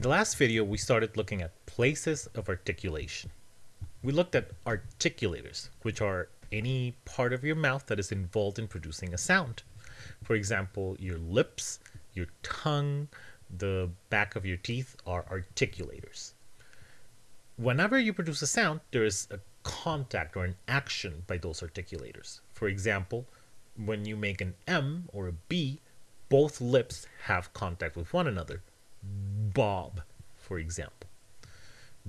In the last video, we started looking at places of articulation. We looked at articulators, which are any part of your mouth that is involved in producing a sound. For example, your lips, your tongue, the back of your teeth are articulators. Whenever you produce a sound, there is a contact or an action by those articulators. For example, when you make an M or a B, both lips have contact with one another. Bob, for example.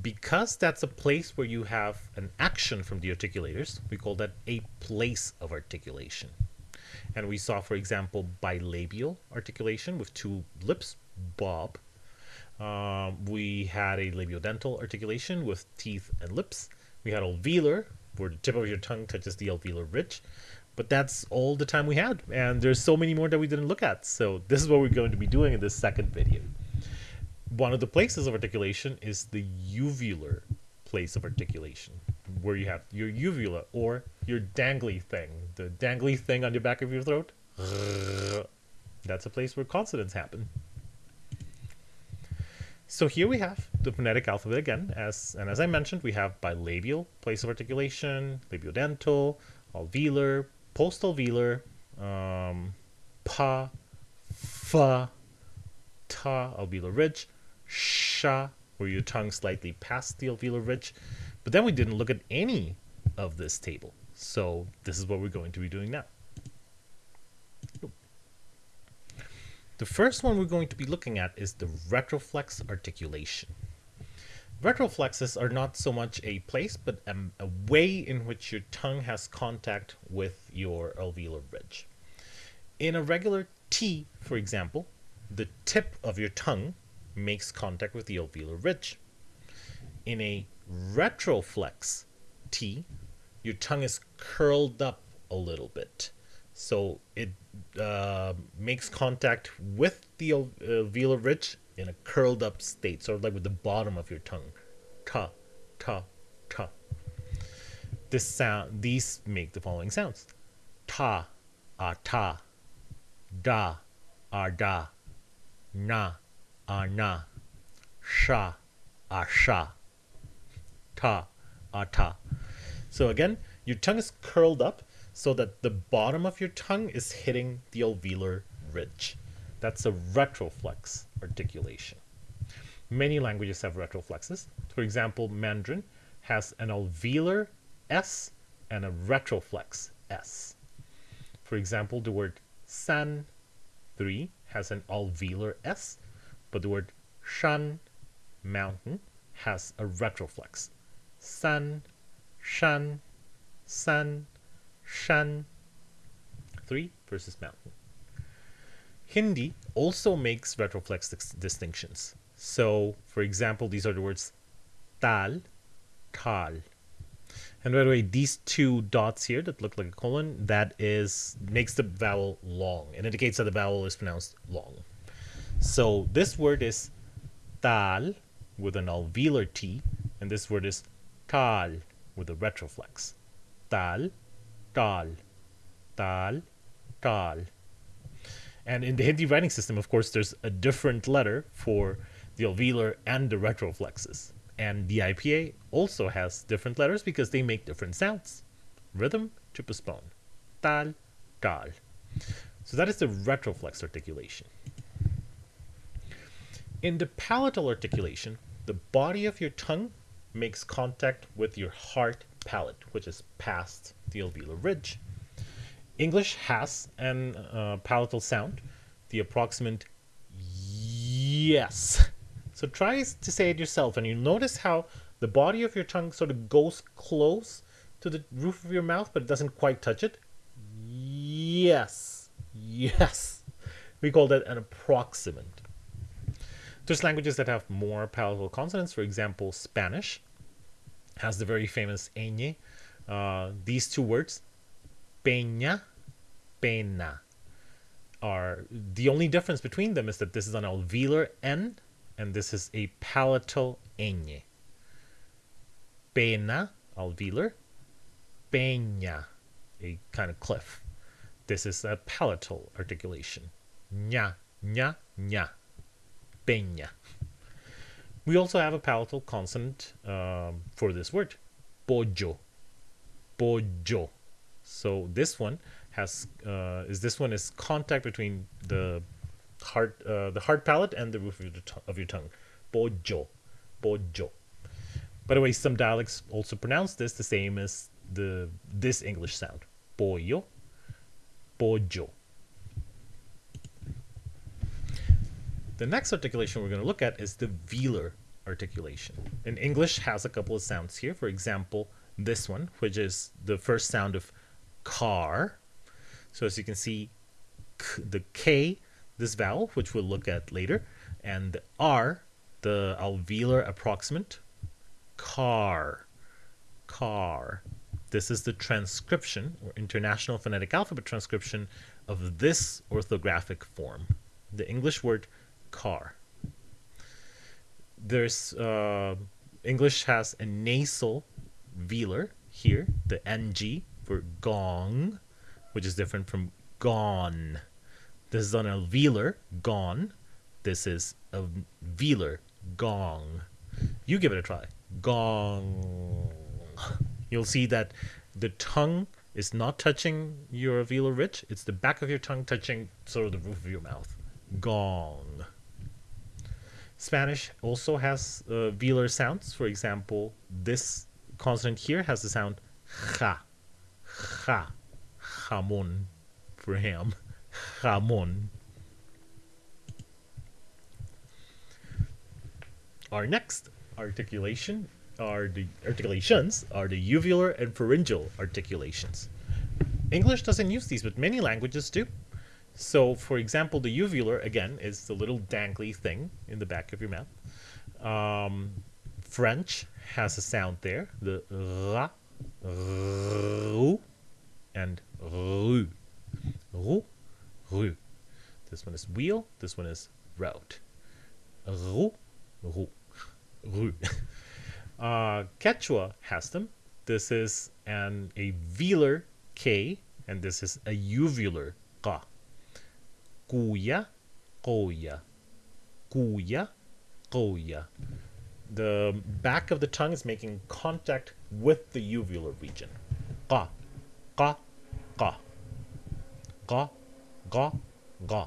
Because that's a place where you have an action from the articulators, we call that a place of articulation. And we saw, for example, bilabial articulation with two lips, Bob. Um, we had a labiodental articulation with teeth and lips. We had alveolar, where the tip of your tongue touches the alveolar ridge. But that's all the time we had. And there's so many more that we didn't look at. So this is what we're going to be doing in this second video. One of the places of articulation is the uvular place of articulation, where you have your uvula or your dangly thing, the dangly thing on the back of your throat. That's a place where consonants happen. So here we have the phonetic alphabet again, as and as I mentioned, we have bilabial, place of articulation, labiodental, alveolar, postalveolar, um, pa, fa, ta, alveolar ridge, sha, where your tongue slightly past the alveolar ridge. But then we didn't look at any of this table. So this is what we're going to be doing now. The first one we're going to be looking at is the retroflex articulation. Retroflexes are not so much a place, but a, a, way in which your tongue has contact with your alveolar ridge. In a regular T, for example, the tip of your tongue makes contact with the alveolar ridge. In a retroflex T, your tongue is curled up a little bit. So it uh, makes contact with the alveolar ridge in a curled up state, sort of like with the bottom of your tongue. Ta, ta, ta. This sound, these make the following sounds. Ta, ah ta, da, ah da, na, ah na, sha, ah sha, ta, ah ta. So again, your tongue is curled up so that the bottom of your tongue is hitting the alveolar ridge. That's a retroflex articulation. Many languages have retroflexes. For example, Mandarin has an alveolar S and a retroflex S. For example, the word san, 3, has an alveolar S, but the word shan, mountain, has a retroflex. San, shan, san, shan. 3 versus mountain. Hindi also makes retroflex dis distinctions. So, for example, these are the words tal, tal. And by the way, these two dots here that look like a colon, that is makes the vowel long. It indicates that the vowel is pronounced long. So this word is tal with an alveolar T, and this word is tal with a retroflex. Tal, tal, tal, tal. And in the Hindi writing system, of course, there's a different letter for the alveolar and the retroflexes. And the IPA also has different letters because they make different sounds. Rhythm to postpone. Tal, tal. So that is the retroflex articulation. In the palatal articulation, the body of your tongue makes contact with your hard palate, which is past the alveolar ridge. English has an uh, palatal sound, the approximant yes. So try to say it yourself, and you notice how the body of your tongue sort of goes close to the roof of your mouth, but it doesn't quite touch it. Yes, yes. We call that an approximant. There's languages that have more palatal consonants. For example, Spanish has the very famous ñ. Uh, these two words, peña, pena, are the only difference between them is that this is an alveolar N and this is a palatal ñ. Pena, alveolar, peña, a kind of cliff. This is a palatal articulation. Ña, ña, ña, peña. We also have a palatal consonant um, for this word, pojo, pojo. So this one has uh, is this one is contact between the hard uh, the hard palate and the roof of your, of your tongue, pojo, pojo. By the way, some dialects also pronounce this the same as the this English sound, pollo, pojo. The next articulation we're going to look at is the velar articulation. And English has a couple of sounds here. For example, this one, which is the first sound of car. So as you can see, the K, this vowel, which we'll look at later, and the R, the alveolar approximant, car, car. This is the transcription or International Phonetic Alphabet transcription of this orthographic form. The English word car. There's uh, English has a nasal velar here, the ng for gong, which is different from gone. This is on a velar, gone. This is a velar gong. You give it a try. Gong. You'll see that the tongue is not touching your velar ridge. It's the back of your tongue touching sort of the roof of your mouth. Gong. Spanish also has uh, velar sounds. For example, this consonant here has the sound ja, ja, jamon for ham, jamon. Our next articulation are the articulations are the uvular and pharyngeal articulations. English doesn't use these, but many languages do. So, for example, the uvular, again, is the little dangly thing in the back of your mouth. Um, French has a sound there, the ra, ru, and ru. Ru, ru. This one is wheel, this one is route. Ru, ru, ru. Uh, Quechua has them. This is an a velar K, and this is a uvular Ka kuya, koya, kuya, koya. The back of the tongue is making contact with the uvular region. Ka, ka, ka. Ka, ga, ga.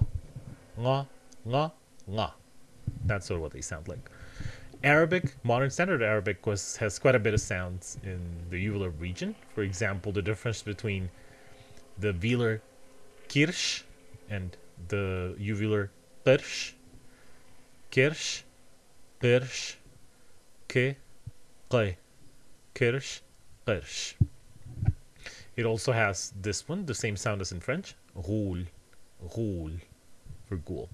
Nga, nga, nga. That's sort of what they sound like. Arabic, modern standard Arabic was has quite a bit of sounds in the uvular region. For example, the difference between the velar kirsch and the uvular kirsch, kersh, kirsch, ke, qay, kirsch, kirsch. It also has this one, the same sound as in French, roule, roule, for ghoul.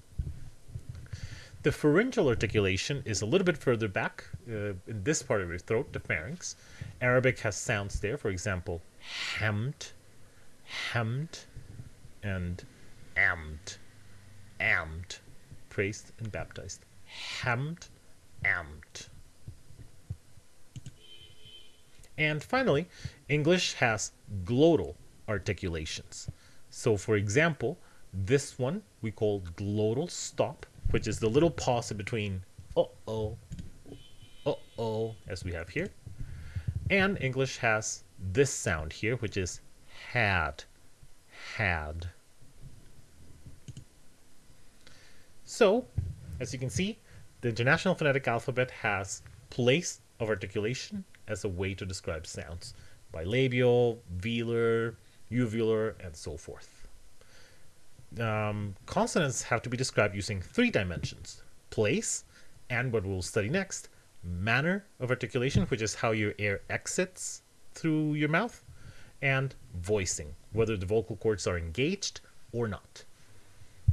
The pharyngeal articulation is a little bit further back uh, in this part of your throat, the pharynx. Arabic has sounds there, for example, hamd, hamd, and amd, amd, praised and baptized. Hamd, amd. And finally, English has glottal articulations. So for example, this one we call glottal stop, which is the little pause in between uh-oh, uh-oh, as we have here. And English has this sound here, which is had, had. So, as you can see, the International Phonetic Alphabet has place of articulation as a way to describe sounds. Bilabial, velar, uvular, and so forth. Um, consonants have to be described using three dimensions. Place, and what we'll study next, manner of articulation, which is how your air exits through your mouth, and voicing, whether the vocal cords are engaged or not.